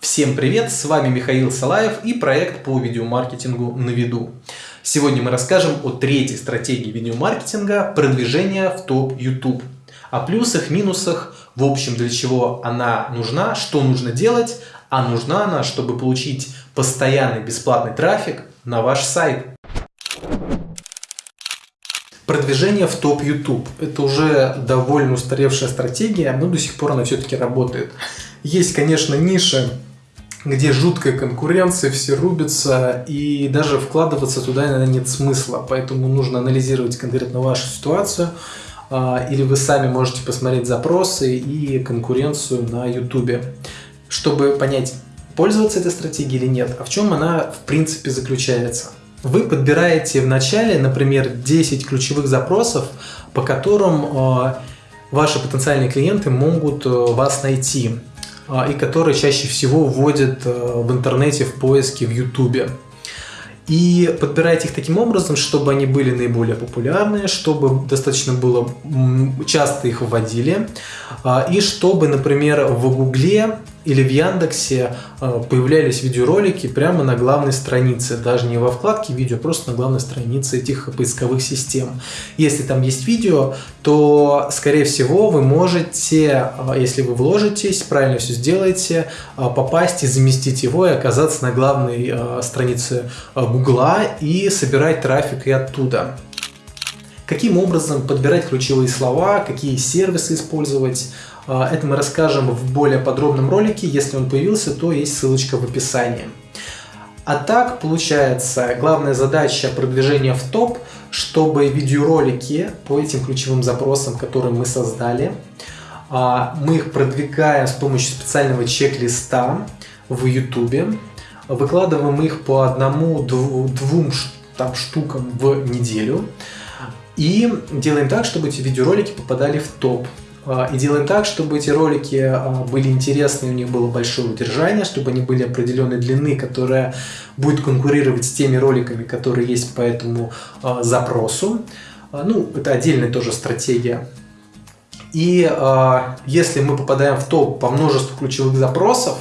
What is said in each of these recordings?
Всем привет, с вами Михаил Салаев и проект по видеомаркетингу на виду. Сегодня мы расскажем о третьей стратегии видеомаркетинга продвижения в топ YouTube. О плюсах, минусах, в общем, для чего она нужна, что нужно делать, а нужна она, чтобы получить постоянный бесплатный трафик на ваш сайт. Продвижение в топ YouTube. Это уже довольно устаревшая стратегия, но до сих пор она все-таки работает. Есть, конечно, ниши, где жуткая конкуренция, все рубятся, и даже вкладываться туда, наверное, нет смысла. Поэтому нужно анализировать конкретно вашу ситуацию, а, или вы сами можете посмотреть запросы и конкуренцию на YouTube, чтобы понять, пользоваться этой стратегией или нет, а в чем она в принципе заключается. Вы подбираете в начале, например, 10 ключевых запросов, по которым а, ваши потенциальные клиенты могут а, вас найти. А, и которые чаще всего вводят э, в интернете в поиске в YouTube. И подбирайте их таким образом, чтобы они были наиболее популярные, чтобы достаточно было часто их вводили, а, и чтобы, например, в Гугле или в Яндексе э, появлялись видеоролики прямо на главной странице, даже не во вкладке видео, просто на главной странице этих поисковых систем. Если там есть видео, то, скорее всего, вы можете, э, если вы вложитесь, правильно все сделаете, э, попасть и заместить его и оказаться на главной странице Гугла и собирать трафик и оттуда. Каким образом подбирать ключевые слова, какие сервисы использовать, а, это мы расскажем в более подробном ролике. Если он появился, то есть ссылочка в описании. А так, получается, главная задача продвижения в топ, чтобы видеоролики по этим ключевым запросам, которые мы создали, а, мы их продвигаем с помощью специального чек-листа в YouTube, выкладываем их по одному-двум штукам в неделю и делаем так, чтобы эти видеоролики попадали в топ. А, и делаем так, чтобы эти ролики а, были интересны, у них было большое удержание, чтобы они были определенной длины, которая будет конкурировать с теми роликами, которые есть по этому а, запросу. Ну, это отдельная тоже стратегия. И если мы попадаем в топ по множеству ключевых запросов,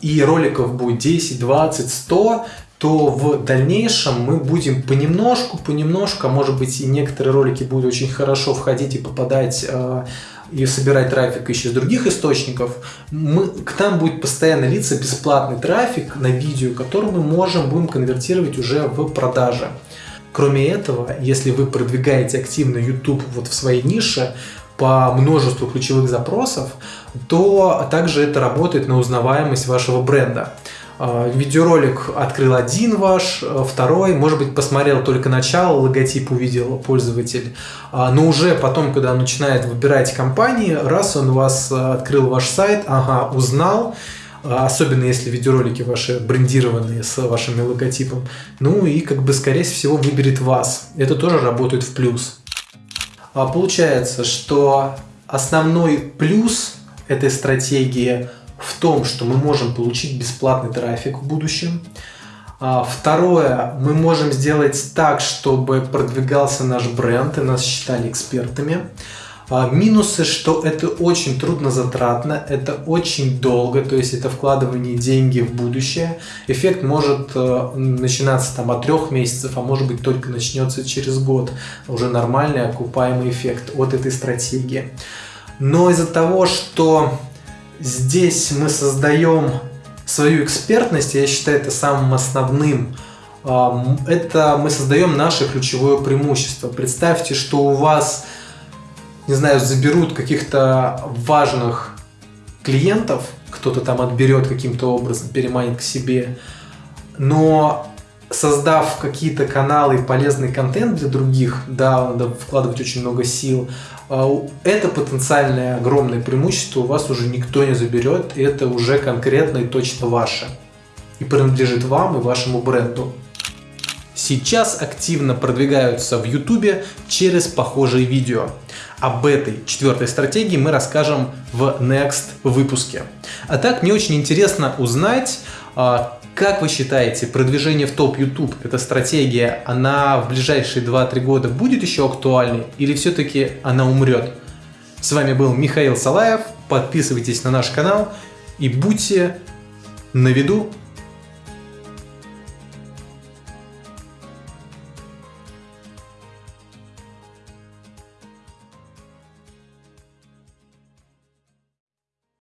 и роликов будет 10, 20, 100, то в дальнейшем мы будем понемножку, понемножку, а может быть и некоторые ролики будут очень хорошо входить и попадать э, и собирать трафик еще из других источников, мы, к нам будет постоянно литься бесплатный трафик на видео, который мы можем будем конвертировать уже в продажи. Кроме этого, если вы продвигаете активно YouTube вот в своей нише, по множеству ключевых запросов, то также это работает на узнаваемость вашего бренда. А, видеоролик открыл один ваш, а, второй, может быть, посмотрел только начало, логотип увидел пользователь, а, но уже потом, когда он начинает выбирать компании, раз он вас открыл ваш сайт, ага, узнал, особенно если видеоролики ваши брендированные с вашим логотипом, ну и как бы скорее всего выберет вас. Это тоже работает в плюс. Получается, что основной плюс этой стратегии – в том, что мы можем получить бесплатный трафик в будущем. А, второе, мы можем сделать так, чтобы продвигался наш бренд и нас считали экспертами. А, минусы, что это очень трудно затратно, это очень долго, то есть это вкладывание деньги в будущее. Эффект может э, начинаться там от трех месяцев, а может быть только начнется через год. Уже нормальный окупаемый эффект от этой стратегии. Но из-за того, что здесь мы создаем свою экспертность, я считаю это самым основным. Это мы создаем наше ключевое преимущество. Представьте, что у вас, не знаю, заберут каких-то важных клиентов, кто-то там отберет каким-то образом, переманит к себе, но создав какие-то каналы и полезный контент для других, да, надо вкладывать очень много сил, а, это потенциальное огромное преимущество у вас уже никто не заберет, и это уже конкретно и точно ваше. И принадлежит вам и вашему бренду. Сейчас активно продвигаются в YouTube через похожие видео. Об этой четвертой стратегии мы расскажем в next выпуске. А так мне очень интересно узнать, а, как вы считаете, продвижение в топ YouTube, эта стратегия, она в ближайшие 2-3 года будет еще актуальной или все-таки она умрет? С вами был Михаил Салаев, подписывайтесь на наш канал и будьте На виду